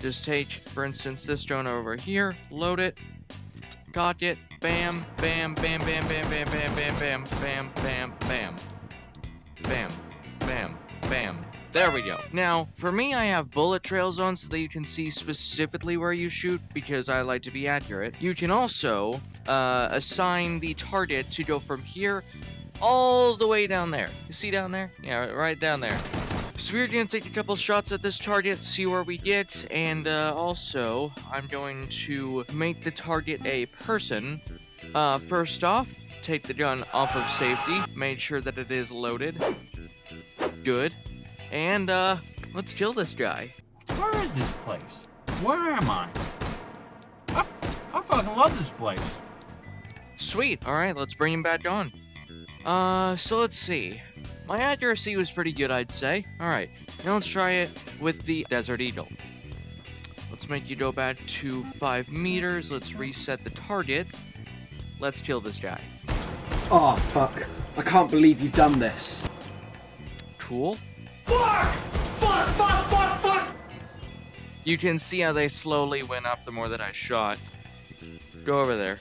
Just take, for instance, this drone over here, load it, cock it, bam, bam, bam, bam, bam, bam, bam, bam, bam, bam, bam, bam, bam, bam, bam. There we go. Now, for me, I have bullet trails on so that you can see specifically where you shoot because I like to be accurate. You can also uh, assign the target to go from here all the way down there. You see down there? Yeah, right down there. So we're going to take a couple shots at this target, see where we get, and uh, also I'm going to make the target a person. Uh, first off, take the gun off of safety, make sure that it is loaded. Good. And, uh, let's kill this guy. Where is this place? Where am I? I, I fucking love this place. Sweet. Alright, let's bring him back on. Uh, so let's see. My accuracy was pretty good, I'd say. Alright, now let's try it with the Desert Eagle. Let's make you go back to 5 meters. Let's reset the target. Let's kill this guy. Oh, fuck. I can't believe you've done this. Cool. Fuck! Fuck, fuck, fuck, fuck! You can see how they slowly went up the more that I shot. Go over there.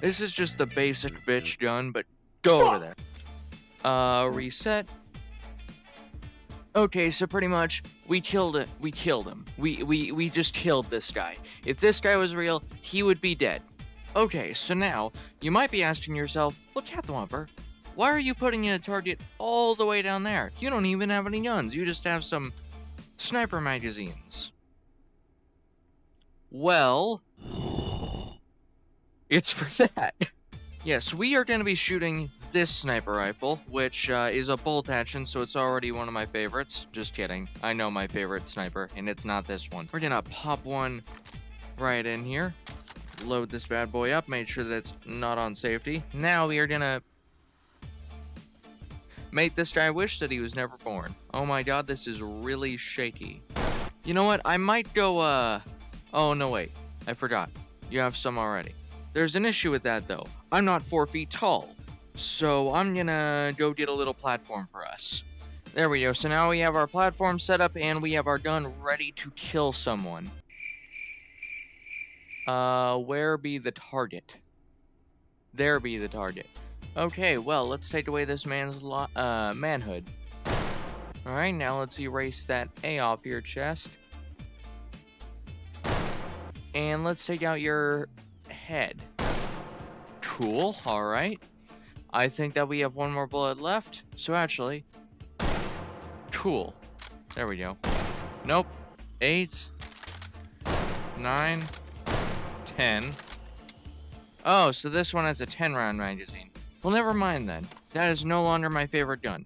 This is just the basic bitch gun, but go over there. Uh, reset. Okay, so pretty much we killed it. We killed him. We we we just killed this guy. If this guy was real, he would be dead. Okay, so now you might be asking yourself, "Well, Catthwomper, why are you putting a target all the way down there? You don't even have any guns. You just have some sniper magazines." Well, it's for that. yes, we are going to be shooting this sniper rifle, which uh, is a bolt action, so it's already one of my favorites. Just kidding. I know my favorite sniper, and it's not this one. We're to pop one right in here. Load this bad boy up, make sure that it's not on safety. Now we are to make this guy wish that he was never born. Oh my god, this is really shaky. You know what? I might go, uh... Oh, no, wait. I forgot. You have some already. There's an issue with that, though. I'm not four feet tall. So I'm gonna go get a little platform for us. There we go. So now we have our platform set up and we have our gun ready to kill someone. Uh, where be the target? There be the target. Okay, well, let's take away this man's uh, manhood. Alright, now let's erase that A off your chest. And let's take out your head. Cool, alright. I think that we have one more bullet left. So actually, cool. There we go. Nope. Eight. Nine. Ten. Oh, so this one has a 10 round magazine. Well, never mind then. That is no longer my favorite gun.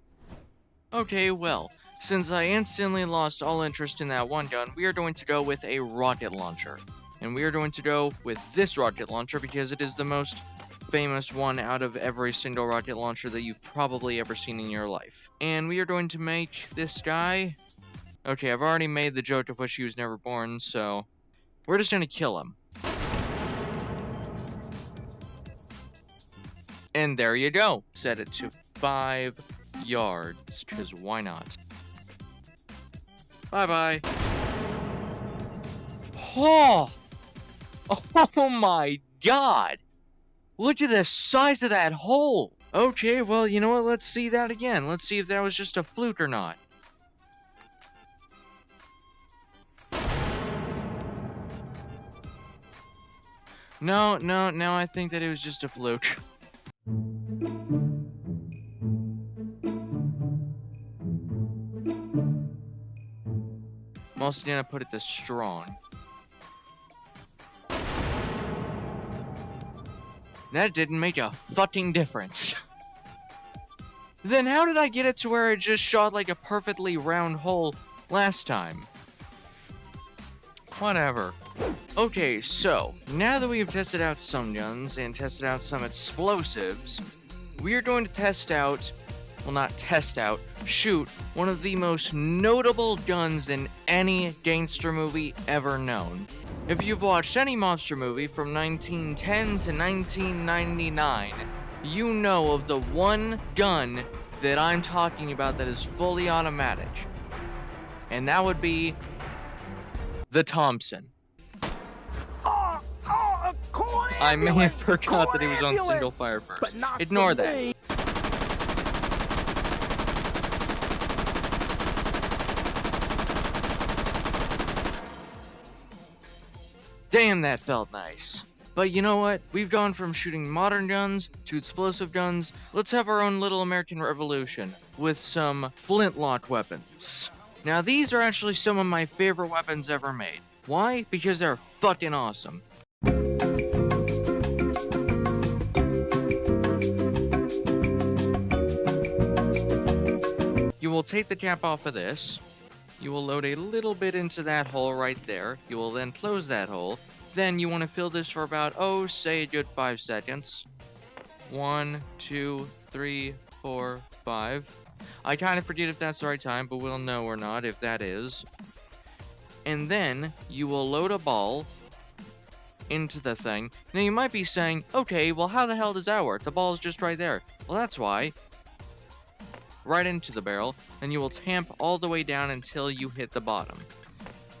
Okay, well, since I instantly lost all interest in that one gun, we are going to go with a rocket launcher. And we are going to go with this rocket launcher because it is the most famous one out of every single rocket launcher that you've probably ever seen in your life. And we are going to make this guy... Okay, I've already made the joke of which he was never born, so... We're just gonna kill him. And there you go. Set it to five yards, because why not? Bye-bye. Oh! Oh my god! Look at the size of that hole! Okay, well, you know what? Let's see that again. Let's see if that was just a fluke or not. No, no, no, I think that it was just a fluke. I'm also gonna put it to strong. That didn't make a fucking difference. then how did I get it to where it just shot like a perfectly round hole last time? Whatever. Okay, so, now that we've tested out some guns and tested out some explosives, we are going to test out, well not test out, shoot one of the most notable guns in any gangster movie ever known. If you've watched any monster movie from 1910 to 1999, you know of the one gun that I'm talking about that is fully automatic. And that would be the Thompson. Oh, oh, I may have forgot that he was on single fire first. Ignore that. Damn, that felt nice. But you know what? We've gone from shooting modern guns to explosive guns. Let's have our own little American Revolution with some flintlock weapons. Now, these are actually some of my favorite weapons ever made. Why? Because they're fucking awesome. You will take the cap off of this. You will load a little bit into that hole right there. You will then close that hole. Then you want to fill this for about, oh, say a good five seconds. One, two, three, four, five. I kind of forget if that's the right time, but we'll know or not if that is. And then you will load a ball into the thing. Now you might be saying, okay, well how the hell does that work? The ball is just right there. Well, that's why. Right into the barrel, and you will tamp all the way down until you hit the bottom.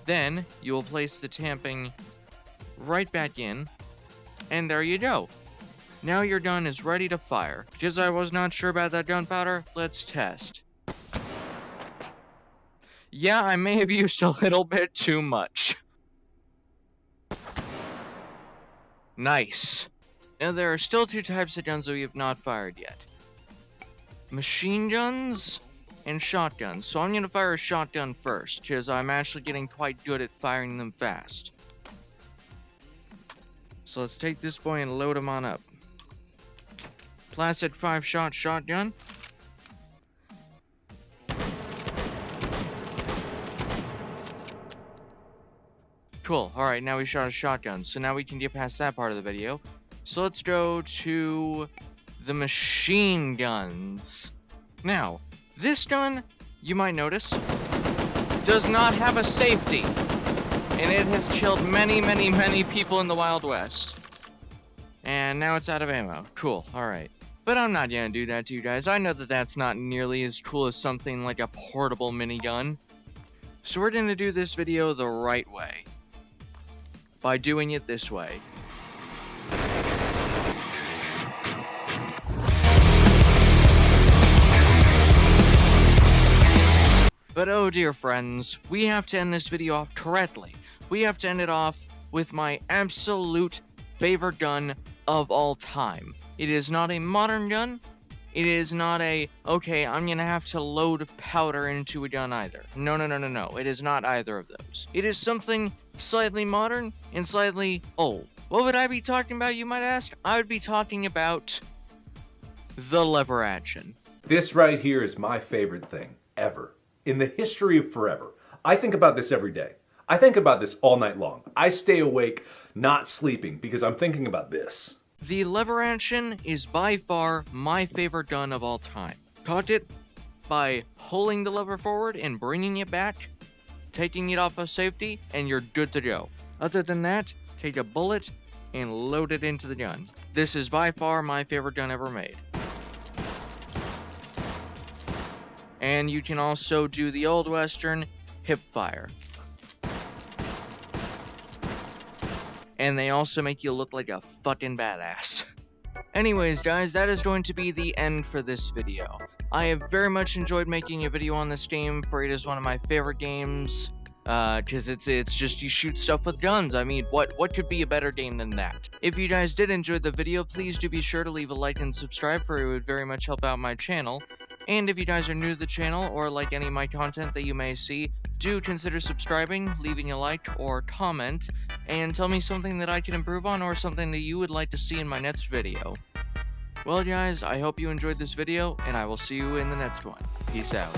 Then you will place the tamping right back in, and there you go. Now your gun is ready to fire. Because I was not sure about that gunpowder, let's test. Yeah, I may have used a little bit too much. Nice. Now there are still two types of guns that we have not fired yet. Machine guns and shotguns. So I'm going to fire a shotgun first, because I'm actually getting quite good at firing them fast. So let's take this boy and load him on up. Placid 5 shot shotgun. Cool. Alright, now we shot a shotgun. So now we can get past that part of the video. So let's go to the machine guns. Now, this gun, you might notice, does not have a safety. And it has killed many, many, many people in the Wild West. And now it's out of ammo. Cool, alright. But I'm not gonna do that to you guys. I know that that's not nearly as cool as something like a portable minigun. So we're gonna do this video the right way. By doing it this way. But oh dear friends, we have to end this video off correctly. We have to end it off with my absolute favorite gun of all time. It is not a modern gun. It is not a, okay, I'm gonna have to load powder into a gun either. No, no, no, no, no. It is not either of those. It is something slightly modern and slightly old. What would I be talking about, you might ask? I would be talking about the lever action. This right here is my favorite thing ever in the history of forever. I think about this every day. I think about this all night long. I stay awake not sleeping because I'm thinking about this. The lever action is by far my favorite gun of all time. Caught it by pulling the lever forward and bringing it back, taking it off of safety, and you're good to go. Other than that, take a bullet and load it into the gun. This is by far my favorite gun ever made. And you can also do the old western hip fire. And they also make you look like a fucking badass. Anyways, guys, that is going to be the end for this video. I have very much enjoyed making a video on this game, for it is one of my favorite games. Uh, cause it's, it's just you shoot stuff with guns. I mean, what, what could be a better game than that? If you guys did enjoy the video, please do be sure to leave a like and subscribe, for it would very much help out my channel. And if you guys are new to the channel, or like any of my content that you may see, do consider subscribing, leaving a like or comment, and tell me something that I can improve on or something that you would like to see in my next video. Well guys, I hope you enjoyed this video, and I will see you in the next one. Peace out.